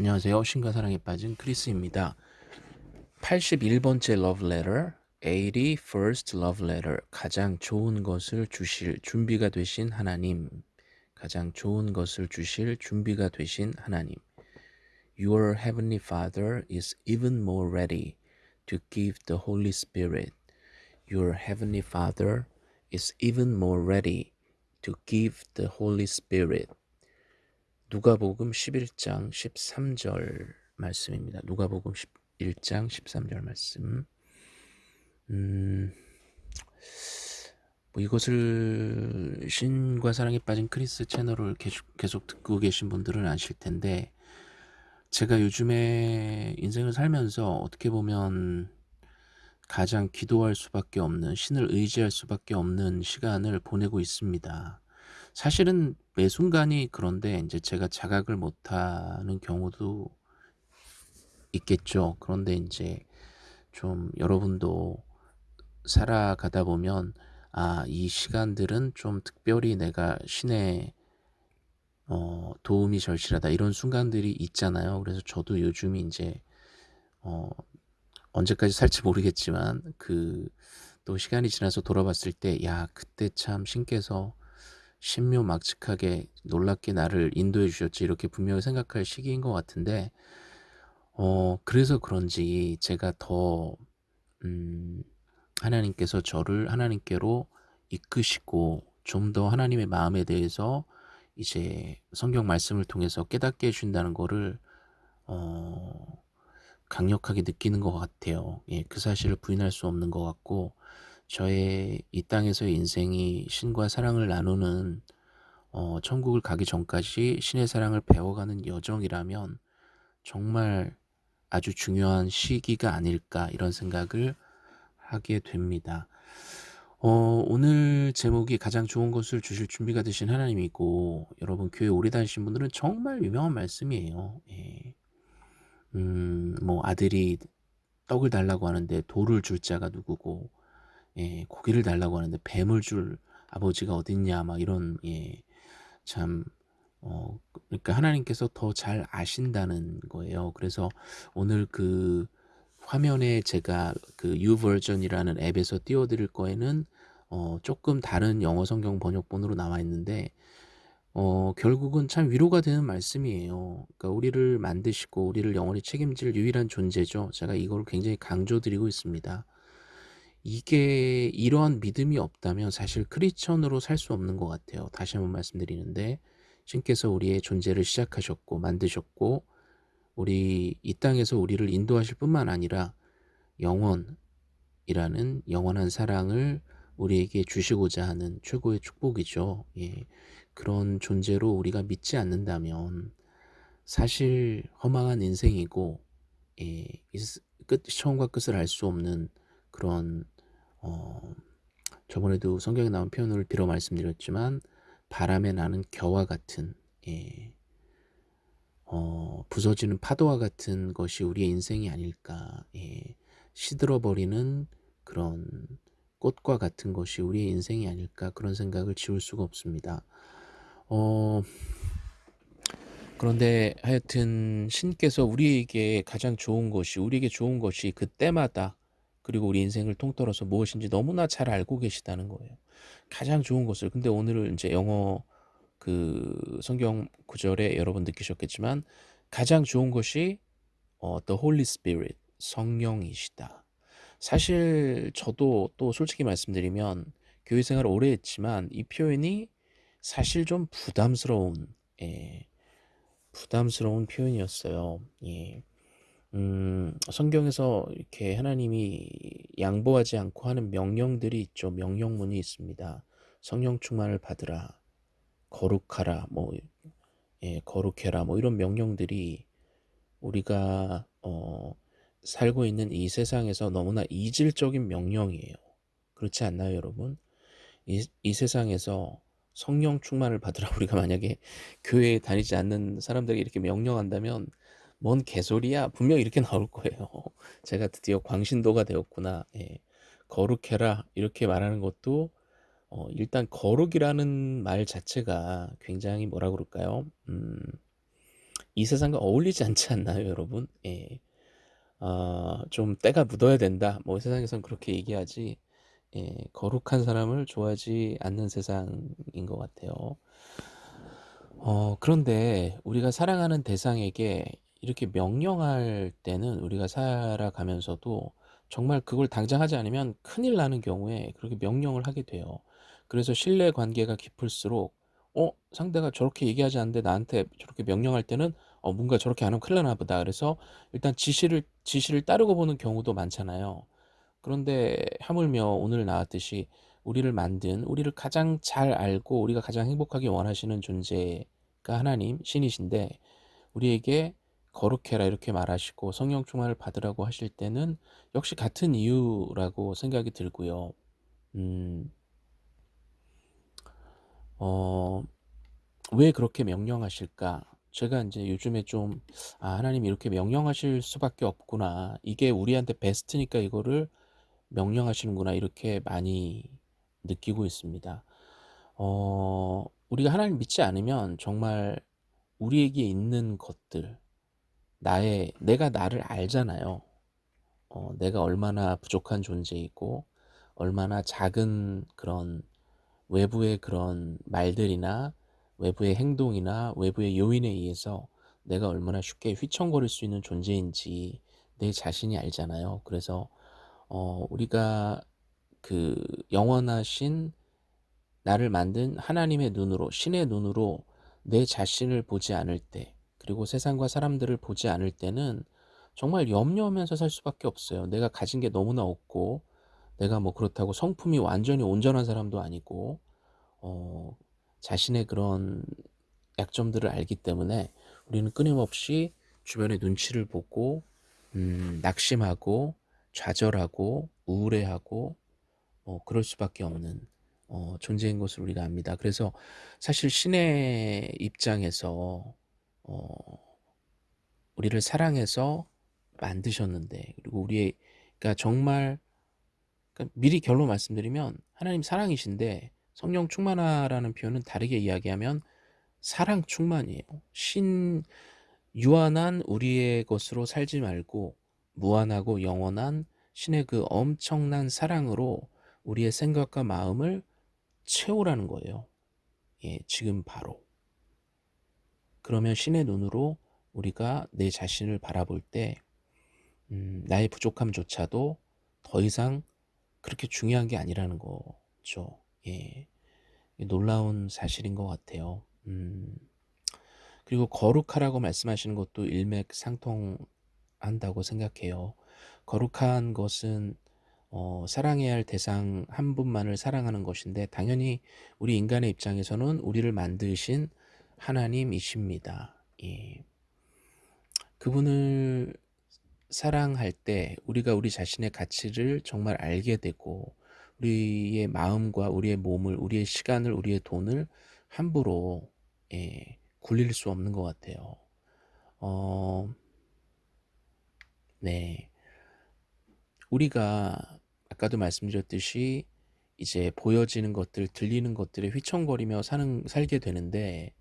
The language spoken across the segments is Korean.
안녕하세요. 신과 사랑에 빠진 크리스입니다. 81번째 love letter, 81st love letter. 가장 좋은 것을 주실 준비가 되신 하나님. 가장 좋은 것을 주실 준비가 되신 하나님. Your heavenly Father is even more ready to give the Holy Spirit. Your heavenly Father is even more ready to give the Holy Spirit. 누가복음 11장 13절 말씀입니다. 누가복음 11장 13절 말씀. 음, 뭐 이것을 신과 사랑에 빠진 크리스 채널을 계속, 계속 듣고 계신 분들은 아실 텐데 제가 요즘에 인생을 살면서 어떻게 보면 가장 기도할 수밖에 없는 신을 의지할 수밖에 없는 시간을 보내고 있습니다. 사실은 매 순간이 그런데 이제 제가 자각을 못하는 경우도 있겠죠. 그런데 이제 좀 여러분도 살아가다 보면 아, 이 시간들은 좀 특별히 내가 신의 어, 도움이 절실하다 이런 순간들이 있잖아요. 그래서 저도 요즘이 이제 어, 언제까지 살지 모르겠지만 그 또 시간이 지나서 돌아봤을 때 야 그때 참 신께서 신묘막측하게 놀랍게 나를 인도해 주셨지 이렇게 분명히 생각할 시기인 것 같은데 어 그래서 그런지 제가 더 음, 하나님께서 저를 하나님께로 이끄시고 좀 더 하나님의 마음에 대해서 이제 성경 말씀을 통해서 깨닫게 해준다는 거를 어, 강력하게 느끼는 것 같아요. 예, 그 사실을 부인할 수 없는 것 같고 저의 이 땅에서의 인생이 신과 사랑을 나누는 어, 천국을 가기 전까지 신의 사랑을 배워가는 여정이라면 정말 아주 중요한 시기가 아닐까 이런 생각을 하게 됩니다. 어, 오늘 제목이 가장 좋은 것을 주실 준비가 되신 하나님이고 여러분 교회 오래 다니신 분들은 정말 유명한 말씀이에요. 예. 음, 뭐 아들이 떡을 달라고 하는데 돌을 줄 자가 누구고 예, 고기를 달라고 하는데 뱀을 줄 아버지가 어딨냐 막 이런 예, 참 어, 그러니까 하나님께서 더 잘 아신다는 거예요. 그래서 오늘 그 화면에 제가 그 유버전이라는 앱에서 띄워드릴 거에는 어, 조금 다른 영어 성경 번역본으로 나와 있는데 어, 결국은 참 위로가 되는 말씀이에요. 그러니까 우리를 만드시고 우리를 영원히 책임질 유일한 존재죠. 제가 이걸 굉장히 강조드리고 있습니다. 이게 이러한 믿음이 없다면 사실 크리스천으로 살 수 없는 것 같아요. 다시 한번 말씀드리는데 신께서 우리의 존재를 시작하셨고 만드셨고 우리 이 땅에서 우리를 인도하실 뿐만 아니라 영원이라는 영원한 사랑을 우리에게 주시고자 하는 최고의 축복이죠. 예. 그런 존재로 우리가 믿지 않는다면 사실 허망한 인생이고 예. 끝 처음과 끝을 알 수 없는 그런 어, 저번에도 성경에 나온 표현을 빌어 말씀드렸지만 바람에 나는 겨와 같은 예, 어, 부서지는 파도와 같은 것이 우리의 인생이 아닐까 예, 시들어버리는 그런 꽃과 같은 것이 우리의 인생이 아닐까 그런 생각을 지울 수가 없습니다. 어, 그런데 하여튼 신께서 우리에게 가장 좋은 것이 우리에게 좋은 것이 그때마다 그리고 우리 인생을 통틀어서 무엇인지 너무나 잘 알고 계시다는 거예요. 가장 좋은 것을. 근데 오늘은 이제 영어 그 성경 구절에 여러분 느끼셨겠지만 가장 좋은 것이 어, The Holy Spirit, 성령이시다. 사실 저도 또 솔직히 말씀드리면 교회 생활을 오래 했지만 이 표현이 사실 좀 부담스러운 예, 부담스러운 표현이었어요. 예. 음, 성경에서 이렇게 하나님이 양보하지 않고 하는 명령들이 있죠. 명령문이 있습니다. 성령 충만을 받으라, 거룩하라, 뭐, 예, 거룩해라, 뭐 이런 명령들이 우리가 어, 살고 있는 이 세상에서 너무나 이질적인 명령이에요. 그렇지 않나요, 여러분? 이, 이 세상에서 성령 충만을 받으라 우리가 만약에 교회에 다니지 않는 사람들에게 이렇게 명령한다면 뭔 개소리야 분명 이렇게 나올 거예요 제가 드디어 광신도가 되었구나 예. 거룩해라 이렇게 말하는 것도 어, 일단 거룩이라는 말 자체가 굉장히 뭐라 그럴까요 음, 이 세상과 어울리지 않지 않나요, 여러분? 예. 어, 좀 때가 묻어야 된다. 뭐 세상에선 그렇게 얘기하지. 예, 거룩한 사람을 좋아하지 않는 세상인 것 같아요. 어, 그런데 우리가 사랑하는 대상에게 이렇게 명령할 때는 우리가 살아가면서도 정말 그걸 당장 하지 않으면 큰일 나는 경우에 그렇게 명령을 하게 돼요. 그래서 신뢰 관계가 깊을수록 어 상대가 저렇게 얘기하지 않는데 나한테 저렇게 명령할 때는 어 뭔가 저렇게 안 하면 큰일 나나 보다. 그래서 일단 지시를 지시를 따르고 보는 경우도 많잖아요. 그런데 하물며 오늘 나왔듯이 우리를 만든 우리를 가장 잘 알고 우리가 가장 행복하게 원하시는 존재가 하나님 신이신데 우리에게 거룩해라 이렇게 말하시고 성령 충만을 받으라고 하실 때는 역시 같은 이유라고 생각이 들고요. 음, 어, 왜 그렇게 명령하실까? 제가 이제 요즘에 좀, 아, 하나님 이렇게 명령하실 수밖에 없구나. 이게 우리한테 베스트니까 이거를 명령하시는구나. 이렇게 많이 느끼고 있습니다. 어, 우리가 하나님 믿지 않으면 정말 우리에게 있는 것들, 나의, 내가 나를 알잖아요. 어, 내가 얼마나 부족한 존재이고, 얼마나 작은 그런 외부의 그런 말들이나 외부의 행동이나 외부의 요인에 의해서 내가 얼마나 쉽게 휘청거릴 수 있는 존재인지 내 자신이 알잖아요. 그래서 어, 우리가 그 영원하신 나를 만든 하나님의 눈으로 신의 눈으로 내 자신을 보지 않을 때 그리고 세상과 사람들을 보지 않을 때는 정말 염려하면서 살 수밖에 없어요. 내가 가진 게 너무나 없고 내가 뭐 그렇다고 성품이 완전히 온전한 사람도 아니고 어, 자신의 그런 약점들을 알기 때문에 우리는 끊임없이 주변의 눈치를 보고 음, 낙심하고 좌절하고 우울해하고 어, 그럴 수밖에 없는 어, 존재인 것을 우리가 압니다. 그래서 사실 신의 입장에서 어, 우리를 사랑해서 만드셨는데 그리고 우리의 그러니까 정말 그러니까 미리 결론 말씀드리면 하나님 사랑이신데 성령 충만하라는 표현은 다르게 이야기하면 사랑 충만이에요. 신 유한한 우리의 것으로 살지 말고 무한하고 영원한 신의 그 엄청난 사랑으로 우리의 생각과 마음을 채우라는 거예요. 예, 지금 바로. 그러면 신의 눈으로 우리가 내 자신을 바라볼 때 음, 나의 부족함조차도 더 이상 그렇게 중요한 게 아니라는 거죠. 예, 놀라운 사실인 것 같아요. 음, 그리고 거룩하라고 말씀하시는 것도 일맥상통한다고 생각해요. 거룩한 것은 어, 사랑해야 할 대상 한 분만을 사랑하는 것인데 당연히 우리 인간의 입장에서는 우리를 만드신 하나님이십니다. 예. 그분을 사랑할 때 우리가 우리 자신의 가치를 정말 알게 되고 우리의 마음과 우리의 몸을 우리의 시간을 우리의 돈을 함부로 예, 굴릴 수 없는 것 같아요. 어, 네. 우리가 아까도 말씀드렸듯이 이제 보여지는 것들, 들리는 것들에 휘청거리며 사는, 살게 되는데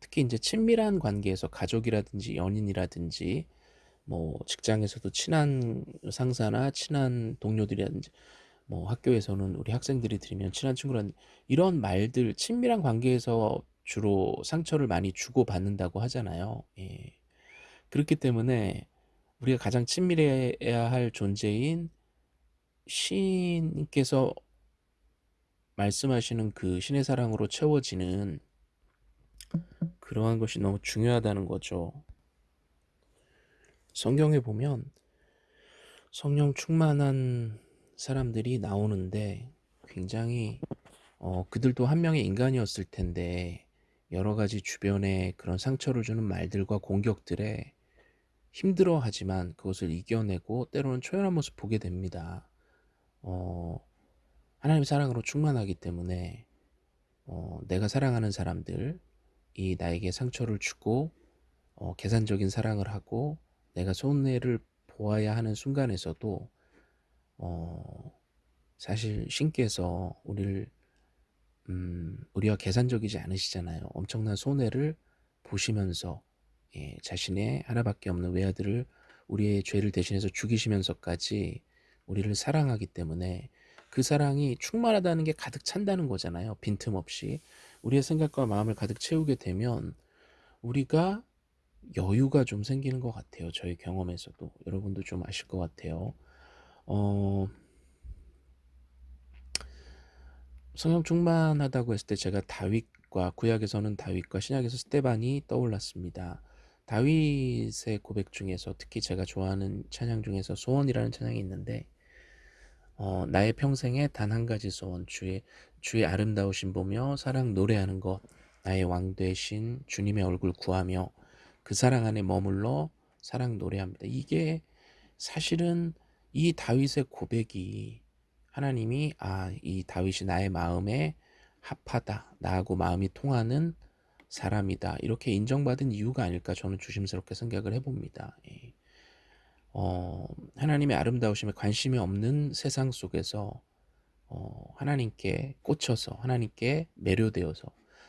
특히 이제 친밀한 관계에서 가족이라든지 연인이라든지 뭐 직장에서도 친한 상사나 친한 동료들이라든지 뭐 학교에서는 우리 학생들이 들으면 친한 친구라는 이런 말들 친밀한 관계에서 주로 상처를 많이 주고 받는다고 하잖아요. 예. 그렇기 때문에 우리가 가장 친밀해야 할 존재인 신께서 말씀하시는 그 신의 사랑으로 채워지는 그러한 것이 너무 중요하다는 거죠. 성경에 보면 성령 충만한 사람들이 나오는데 굉장히 어, 그들도 한 명의 인간이었을 텐데 여러 가지 주변에 그런 상처를 주는 말들과 공격들에 힘들어하지만 그것을 이겨내고 때로는 초연한 모습 보게 됩니다. 어, 하나님 사랑으로 충만하기 때문에 어, 내가 사랑하는 사람들 이 나에게 상처를 주고 어, 계산적인 사랑을 하고 내가 손해를 보아야 하는 순간에서도 어, 사실 신께서 우리를 음, 우리와 계산적이지 않으시잖아요. 엄청난 손해를 보시면서 예 자신의 하나밖에 없는 외아들을 우리의 죄를 대신해서 죽이시면서까지 우리를 사랑하기 때문에 그 사랑이 충만하다는 게 가득 찬다는 거잖아요. 빈틈없이. 우리의 생각과 마음을 가득 채우게 되면 우리가 여유가 좀 생기는 것 같아요. 저의 경험에서도. 여러분도 좀 아실 것 같아요. 어, 성령 충만하다고 했을 때 제가 다윗과 구약에서는 다윗과 신약에서 스테반이 떠올랐습니다. 다윗의 고백 중에서 특히 제가 좋아하는 찬양 중에서 소원이라는 찬양이 있는데 어, 나의 평생에 단 한 가지 소원 주의 주의 아름다우신 보며 사랑 노래하는 것 나의 왕 되신 주님의 얼굴 구하며 그 사랑 안에 머물러 사랑 노래합니다. 이게 사실은 이 다윗의 고백이 하나님이 아, 이 다윗이 나의 마음에 합하다. 나하고 마음이 통하는 사람이다. 이렇게 인정받은 이유가 아닐까 저는 조심스럽게 생각을 해봅니다. 예. 어, 하나님의 아름다우심에 관심이 없는 세상 속에서 어, 하나님께 꽂혀서 하나님께 매료되어서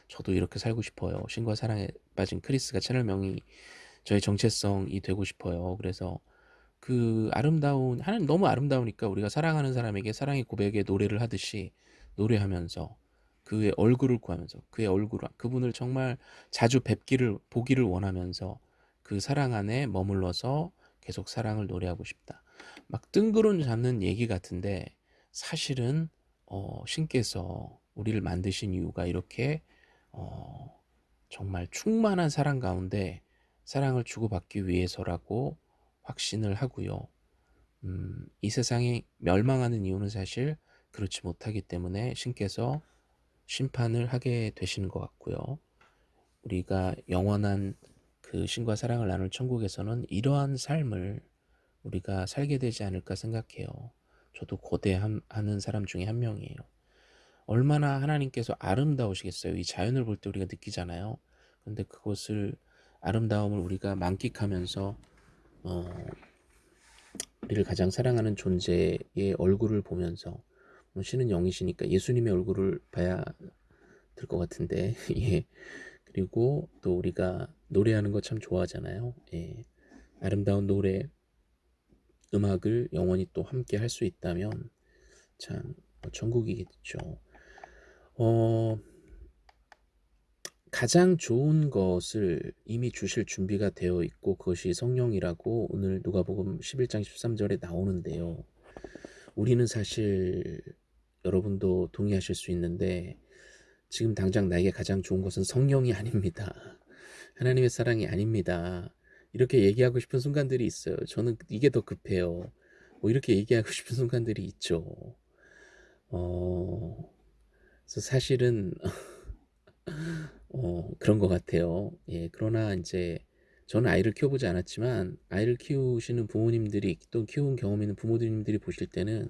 저도 이렇게 살고 싶어요. 신과 사랑에 빠진 크리스가 채널명이 저의 정체성이 되고 싶어요. 그래서 그 아름다운 하나님 너무 아름다우니까 우리가 사랑하는 사람에게 사랑의 고백의 노래를 하듯이 노래하면서 그의 얼굴을 구하면서 그의 얼굴 그분을 정말 자주 뵙기를 보기를 원하면서 그 사랑 안에 머물러서 계속 사랑을 노래하고 싶다. 막 뜬구름 잡는 얘기 같은데 사실은 어, 신께서 우리를 만드신 이유가 이렇게 어, 정말 충만한 사랑 가운데 사랑을 주고받기 위해서라고 확신을 하고요. 음, 이 세상이 멸망하는 이유는 사실 그렇지 못하기 때문에 신께서 심판을 하게 되시는 것 같고요. 우리가 영원한 그 신과 사랑을 나눌 천국에서는 이러한 삶을 우리가 살게 되지 않을까 생각해요. 저도 고대하는 사람 중에 한 명이에요. 얼마나 하나님께서 아름다우시겠어요. 이 자연을 볼 때 우리가 느끼잖아요. 근데 그것을 아름다움을 우리가 만끽하면서 어, 우리를 가장 사랑하는 존재의 얼굴을 보면서 뭐 신은 영이시니까 예수님의 얼굴을 봐야 될 것 같은데 예. 그리고 또 우리가 노래하는 거 참 좋아하잖아요. 예. 아름다운 노래 음악을 영원히 또 함께 할 수 있다면 참 천국이겠죠. 어, 가장 좋은 것을 이미 주실 준비가 되어 있고 그것이 성령이라고 오늘 누가복음 11장 13절에 나오는데요. 우리는 사실 여러분도 동의하실 수 있는데 지금 당장 나에게 가장 좋은 것은 성령이 아닙니다. 하나님의 사랑이 아닙니다. 이렇게 얘기하고 싶은 순간들이 있어요. 저는 이게 더 급해요. 뭐 이렇게 얘기하고 싶은 순간들이 있죠. 어, 그래서 사실은 어, 그런 것 같아요. 예, 그러나 이제 저는 아이를 키워보지 않았지만 아이를 키우시는 부모님들이 또 키운 경험 있는 부모님들이 보실 때는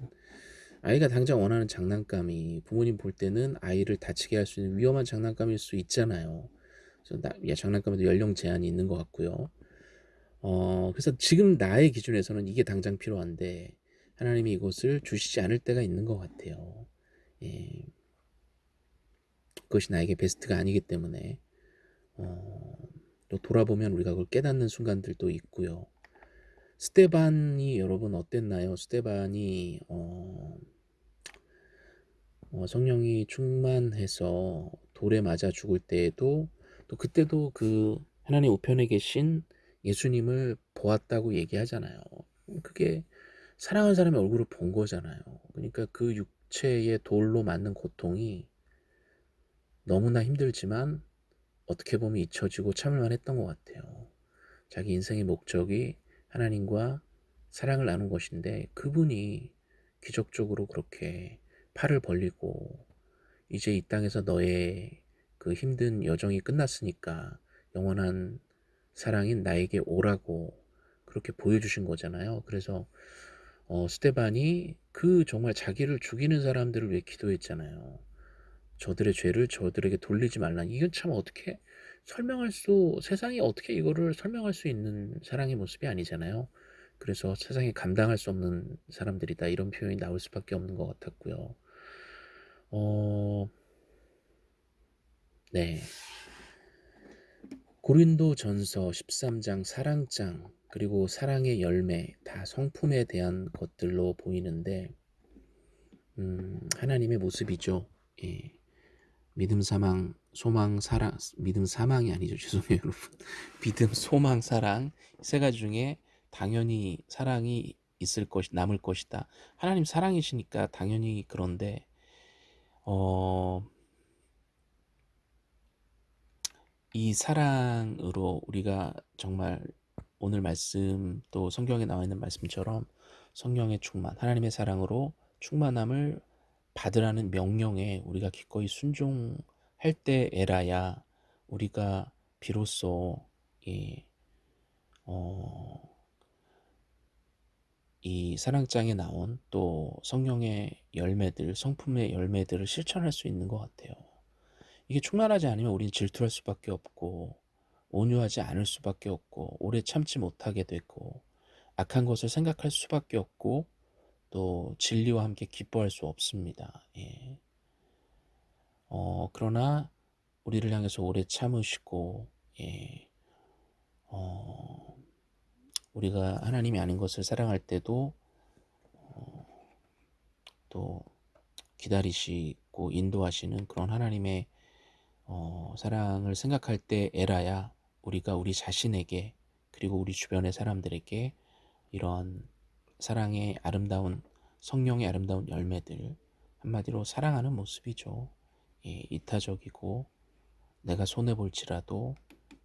아이가 당장 원하는 장난감이 부모님 볼 때는 아이를 다치게 할 수 있는 위험한 장난감일 수 있잖아요. 그래서 나, 야, 장난감에도 연령 제한이 있는 것 같고요. 어, 그래서 지금 나의 기준에서는 이게 당장 필요한데 하나님이 이것을 주시지 않을 때가 있는 것 같아요. 예. 그것이 나에게 베스트가 아니기 때문에 어, 또 돌아보면 우리가 그걸 깨닫는 순간들도 있고요. 스테반이 여러분 어땠나요? 스테반이 어, 어, 성령이 충만해서 돌에 맞아 죽을 때에도 또 그때도 그 하나님 우편에 계신 예수님을 보았다고 얘기하잖아요. 그게 사랑하는 사람의 얼굴을 본 거잖아요. 그러니까 그 육체의 돌로 맞는 고통이 너무나 힘들지만 어떻게 보면 잊혀지고 참을만 했던 것 같아요. 자기 인생의 목적이 하나님과 사랑을 나눈 것인데 그분이 기적적으로 그렇게 팔을 벌리고 이제 이 땅에서 너의 그 힘든 여정이 끝났으니까 영원한 사랑인 나에게 오라고 그렇게 보여주신 거잖아요. 그래서 어, 스테반이 그 정말 자기를 죽이는 사람들을 위해 기도했잖아요. 저들의 죄를 저들에게 돌리지 말라. 이건 참 어떻게 설명할 수 세상이 어떻게 이거를 설명할 수 있는 사랑의 모습이 아니잖아요. 그래서 세상에 감당할 수 없는 사람들이다 이런 표현이 나올 수밖에 없는 것 같았고요. 어, 네. 고린도 전서 13장 사랑장 그리고 사랑의 열매 다 성품에 대한 것들로 보이는데 음, 하나님의 모습이죠. 예. 믿음, 사망, 소망, 사랑, 믿음, 사망이 아니죠. 죄송해요, 여러분. 믿음, 소망, 사랑 세 가지 중에 당연히 사랑이 있을 것이 남을 것이다. 하나님 사랑이시니까 당연히 그런데 어, 이 사랑으로 우리가 정말 오늘 말씀 또 성경에 나와 있는 말씀처럼 성령의 충만, 하나님의 사랑으로 충만함을 받으라는 명령에 우리가 기꺼이 순종 할 때에라야 우리가 비로소 이, 어, 이 사랑장에 나온 또 성령의 열매들, 성품의 열매들을 실천할 수 있는 것 같아요. 이게 충만하지 않으면 우리는 질투할 수밖에 없고 온유하지 않을 수밖에 없고 오래 참지 못하게 되고 악한 것을 생각할 수밖에 없고 또 진리와 함께 기뻐할 수 없습니다. 예. 어, 그러나 우리를 향해서 오래 참으시고 예. 어, 우리가 하나님이 아닌 것을 사랑할 때도 어, 또 기다리시고 인도하시는 그런 하나님의 어, 사랑을 생각할 때 에라야 우리가 우리 자신에게 그리고 우리 주변의 사람들에게 이런 사랑의 아름다운 성령의 아름다운 열매들 한마디로 사랑하는 모습이죠. 예, 이타적이고 내가 손해 볼지라도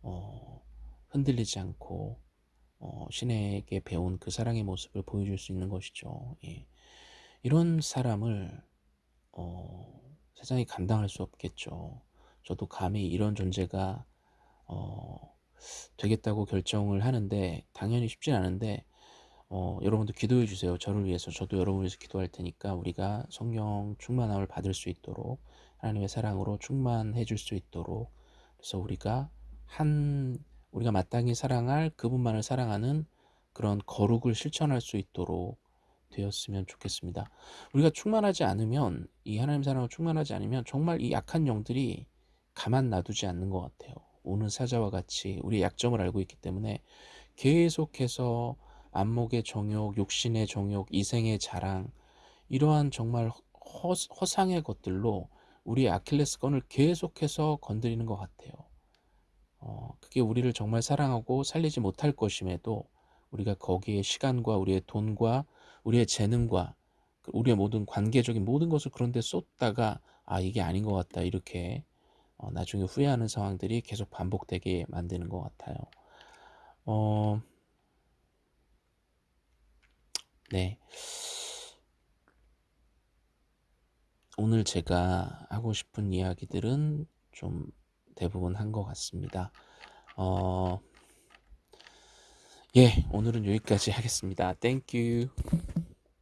어, 흔들리지 않고 어, 신에게 배운 그 사랑의 모습을 보여줄 수 있는 것이죠. 예. 이런 사람을 어, 세상이 감당할 수 없겠죠. 저도 감히 이런 존재가 어, 되겠다고 결정을 하는데 당연히 쉽진 않은데 어, 여러분도 기도해 주세요. 저를 위해서 저도 여러분을 위해서 기도할 테니까 우리가 성령 충만함을 받을 수 있도록 하나님의 사랑으로 충만해 줄 수 있도록 그래서 우리가 한 우리가 마땅히 사랑할 그분만을 사랑하는 그런 거룩을 실천할 수 있도록 되었으면 좋겠습니다. 우리가 충만하지 않으면 이 하나님 사랑으로 충만하지 않으면 정말 이 약한 영들이 가만 놔두지 않는 것 같아요. 오는 사자와 같이 우리의 약점을 알고 있기 때문에 계속해서 안목의 정욕, 욕신의 정욕, 이생의 자랑 이러한 정말 허, 허상의 것들로 우리의 아킬레스건을 계속해서 건드리는 것 같아요. 어, 그게 우리를 정말 사랑하고 살리지 못할 것임에도 우리가 거기에 시간과 우리의 돈과 우리의 재능과 그 우리의 모든 관계적인 모든 것을 그런데 쏟다가 아 이게 아닌 것 같다 이렇게 어, 나중에 후회하는 상황들이 계속 반복되게 만드는 것 같아요. 어, 네. 오늘 제가 하고 싶은 이야기들은 좀 대부분 한 것 같습니다. 어, 예, 오늘은 여기까지 하겠습니다. 땡큐.